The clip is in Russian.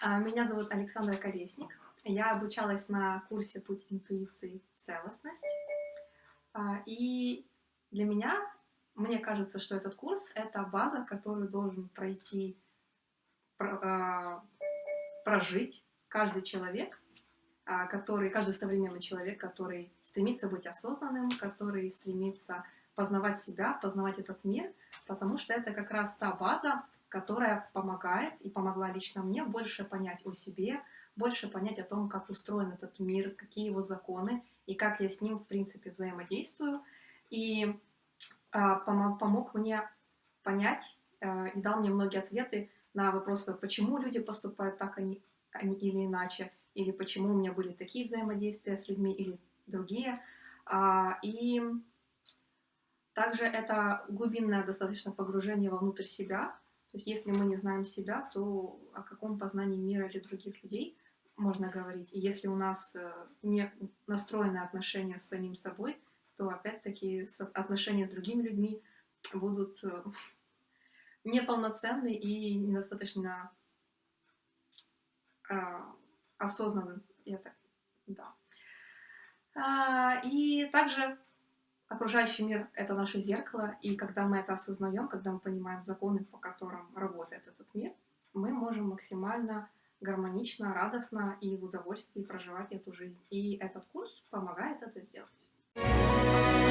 Александра Колесник. Я обучалась на курсе «Путь интуиции. Целостность». А, и для меня, мне кажется, что этот курс — это база, которую должен пройти, а, прожить каждый человек, а, который, каждый современный человек, который стремится быть осознанным, который стремится познавать себя, познавать этот мир, потому что это как раз та база, которая помогает и помогла лично мне больше понять о себе, больше понять о том, как устроен этот мир, какие его законы и как я с ним, в принципе, взаимодействую. И а, помог мне понять а, и дал мне многие ответы на вопросы, почему люди поступают так они, они, или иначе, или почему у меня были такие взаимодействия с людьми или другие. А, и также это глубинное достаточно погружение вовнутрь себя, то есть если мы не знаем себя, то о каком познании мира или других людей можно говорить? И если у нас э, не настроенные отношения с самим собой, то опять-таки отношения с другими людьми будут э, неполноценны и недостаточно а, осознанным. Это, да. А, и также Окружающий мир — это наше зеркало, и когда мы это осознаем, когда мы понимаем законы, по которым работает этот мир, мы можем максимально гармонично, радостно и в удовольствии проживать эту жизнь. И этот курс помогает это сделать.